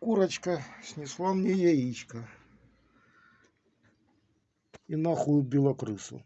курочка снесла мне яичко. И нахуй убила крысу.